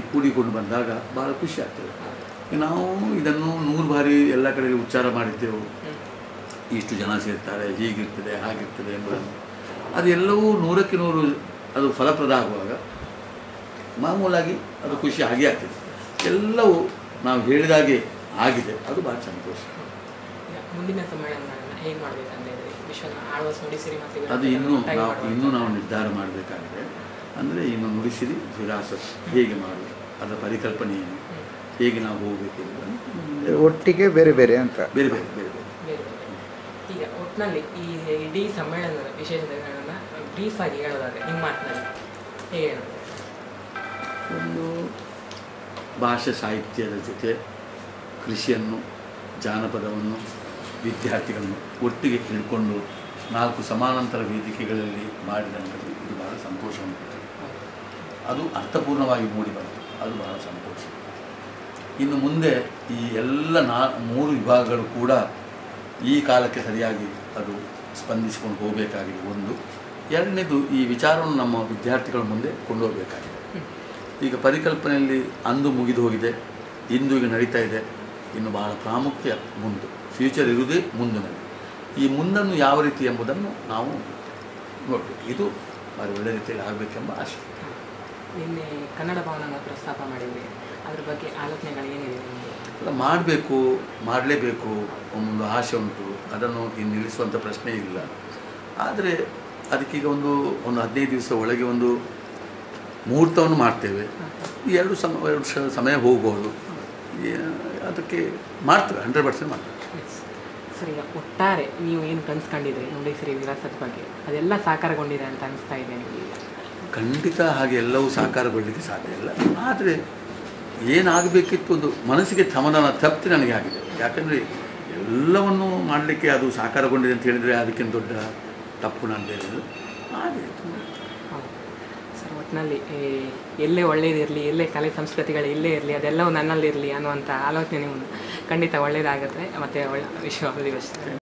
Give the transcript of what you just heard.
ಕೂಡಿಕೊಂಡು ಬಂದಾಗ ಭಾಳ ಖುಷಿ ಆಗ್ತದೆ. ನಾವು ಇದನ್ನು ನೂರು ಬಾರಿ ಎಲ್ಲ ಕಡೆಯಲ್ಲಿ ಉಚ್ಚಾರ ಮಾಡಿದ್ದೆವು. ಇಷ್ಟು ಜನ ಸೇರ್ತಾರೆ ಹೀಗಿರ್ತದೆ ಹಾಗಿರ್ತದೆ ಎಂಬುದನ್ನು. ಅದೆಲ್ಲವೂ ನೂರಕ್ಕೆ ನೂರು ಅದು ಫಲಪ್ರದ ಆಗುವಾಗ ಮಾಮೂಲಾಗಿ ಅದು ಖುಷಿ ಆಗಿ ಆಗ್ತದೆ. ಎಲ್ಲವೂ ನಾವು ಹೇಳಿದಾಗೆ ಆಗಿದೆ. ಅದು ಭಾಳ ಸಂತೋಷ. ಮುಂದಿನ ಅದು ಇನ್ನೂ ನಾವು ಇನ್ನೂ ನಾವು ನಿರ್ಧಾರ ಮಾಡಬೇಕಾಗಿದೆ. ಅಂದರೆ ಇನ್ನು ನುಡಿಸಿರಿ ವಿಳಾಸ ಹೇಗೆ ಮಾಡುದು ಅದರ ಪರಿಕಲ್ಪನೆ ಏನು ಹೇಗೆ ನಾವು ಹೋಗಬೇಕು ಒಟ್ಟಿಗೆ ಬೇರೆ ಬೇರೆ ಅಂತ. ಬೇರೆ ಬೇರೆ ಬೇರೆ ಬೇರೆ. ಬೇರೆ ಬೇರೆ. ಈಗ ಒಟ್ಟಿನಲ್ಲಿ ಈ ಇಡೀ ಸಮ್ಮೇಳನದ ವಿಶೇಷತೆಗಳನ್ನ ಬ್ರೀಫ್ ಆಗಿ ಹೇಳೋದಾದ್ರೆ ನಿಮ್ಮ ಮಾತಿನಲ್ಲಿ ಹೇಗೆ ಹೇಳೋದು? ಒಂದು ಭಾಷೆ ಸಾಹಿತ್ಯದ ಜೊತೆ ಕೃಷಿಯನ್ನು ಜಾನಪದವನ್ನು ವಿದ್ಯಾರ್ಥಿಗಳನ್ನು ಒಟ್ಟಿಗೆ ಹಿಡ್ಕೊಂಡು ನಾಲ್ಕು ಸಮಾನಾಂತರ ವೇದಿಕೆಗಳಲ್ಲಿ ಮಾಡಿದಂಥದ್ದು ಇದು ಬಹಳ ಸಂತೋಷವನ್ನು ಕೊಟ್ಟಿದೆ. ಅದು ಅರ್ಥಪೂರ್ಣವಾಗಿ ಮೂಡಿ ಬಂತು. ಅದು ಬಹಳ ಸಂತೋಷ. ಇನ್ನು ಮುಂದೆ ಈ ಎಲ್ಲ ನಾ, ಮೂರು ವಿಭಾಗಗಳು ಕೂಡ ಈ ಕಾಲಕ್ಕೆ ಸರಿಯಾಗಿ ಅದು ಸ್ಪಂದಿಸಿಕೊಂಡು ಹೋಗಬೇಕಾಗಿದೆ. ಒಂದು, ಎರಡನೇದು ಈ ವಿಚಾರವನ್ನು ನಮ್ಮ ವಿದ್ಯಾರ್ಥಿಗಳ ಮುಂದೆ ಕೊಂಡೋಗಬೇಕಾಗಿದೆ. ಈಗ ಪರಿಕಲ್ಪನೆಯಲ್ಲಿ ಅಂದು ಮುಗಿದು ಹೋಗಿದೆ, ಇಂದು ಈಗ ನಡೀತಾ ಇದೆ. ಇನ್ನು ಬಹಳ ಪ್ರಾಮುಖ್ಯ ಮುಂದು, ಫ್ಯೂಚರ್ ಇರುವುದೇ ಮುಂದಿನಲ್ಲಿ ಈ ಮುಂದನ್ನು ಯಾವ ರೀತಿ ಎಂಬುದನ್ನು ನಾವು ನೋಡಬೇಕು. ಇದು ಭಾರಿ ಒಳ್ಳೆಯ ರೀತಿಯಲ್ಲಿ ಆಗಬೇಕೆಂಬ ಆಶೆ. ನಿನ್ನೆ ಕನ್ನಡ ಭವನ ಪ್ರಸ್ತಾಪ ಮಾಡಿದ್ವಿ ಅದ್ರ ಬಗ್ಗೆ ಆಲೋಚನೆಗಳು ಏನಿದೆ ನಿಮಗೆ? ಅಲ್ಲ ಮಾಡಬೇಕು ಮಾಡಲೇಬೇಕು ಒಂದು ಆಸೆ ಉಂಟು. ಅದನ್ನು ಇನ್ನು ನಿಲ್ಲಿಸುವಂಥ ಪ್ರಶ್ನೆ ಇಲ್ಲ. ಆದರೆ ಅದಕ್ಕೀಗ ಒಂದು ಒಂದು ಹದಿನೈದು ದಿವಸ ಒಳಗೆ ಒಂದು ಮುಹೂರ್ತವನ್ನು ಮಾಡ್ತೇವೆ. ಎರಡು ಸಮ ಎರಡು ಸಮಯ ಹೋಗ್ಬೋದು. ಅದಕ್ಕೆ ಮಾಡ್ತೇವೆ ಹಂಡ್ರೆಡ್ ಪರ್ಸೆಂಟ್ ಮಾಡ್ತೇವೆ. ಸರ್ ಈಗ ಒಟ್ಟಾರೆ ನೀವು ಏನು ಕನ್ಸ್ಕೊಂಡಿದ್ರಿ? ಸರಿ ವಿರಾಸದ ಬಗ್ಗೆ. ಅದೆಲ್ಲ ಸಾಕಾರಗೊಂಡಿದೆ ಅಂತ ಅನಿಸ್ತಾ ಇದೆ ನಿಮಗೆ? ಖಂಡಿತ ಹಾಗೆ ಎಲ್ಲವೂ ಸಾಕಾರಗೊಳ್ಳಲಿಕ್ಕೆ ಸಾಧ್ಯ ಇಲ್ಲ. ಆದರೆ ಏನಾಗಬೇಕಿತ್ತು ಒಂದು ಮನಸ್ಸಿಗೆ ಸಮಾಧಾನ ತಪ್ತಿ ನನಗೆ ಆಗಿದೆ. ಯಾಕಂದರೆ ಎಲ್ಲವನ್ನು ಮಾಡಲಿಕ್ಕೆ ಅದು ಸಾಕಾರಗೊಂಡಿದೆ ಅಂತ ಹೇಳಿದರೆ ಅದಕ್ಕಿಂತ ದೊಡ್ಡ ತಪ್ಪು ನಾನು ಬೇರೆ ಆದರೆ ಆಗಿದೆ ತುಂಬ ಹೌದು. ಸರ್ ಒಟ್ಟಿನಲ್ಲಿ ಎಲ್ಲೇ ಒಳ್ಳೇದಿರಲಿ ಎಲ್ಲೇ ಕಲೆ ಸಂಸ್ಕೃತಿಗಳು ಇಲ್ಲೇ ಇರಲಿ, ಅದೆಲ್ಲವೂ ನನ್ನಲ್ಲಿರಲಿ ಅನ್ನುವಂಥ ಆಲೋಚನೆ ನಿಮ್ಮದು ಖಂಡಿತ ಒಳ್ಳೆಯದಾಗುತ್ತೆ ಮತ್ತು ಒಳ್ಳೆ ವಿಶ್ವ ದಿವಸ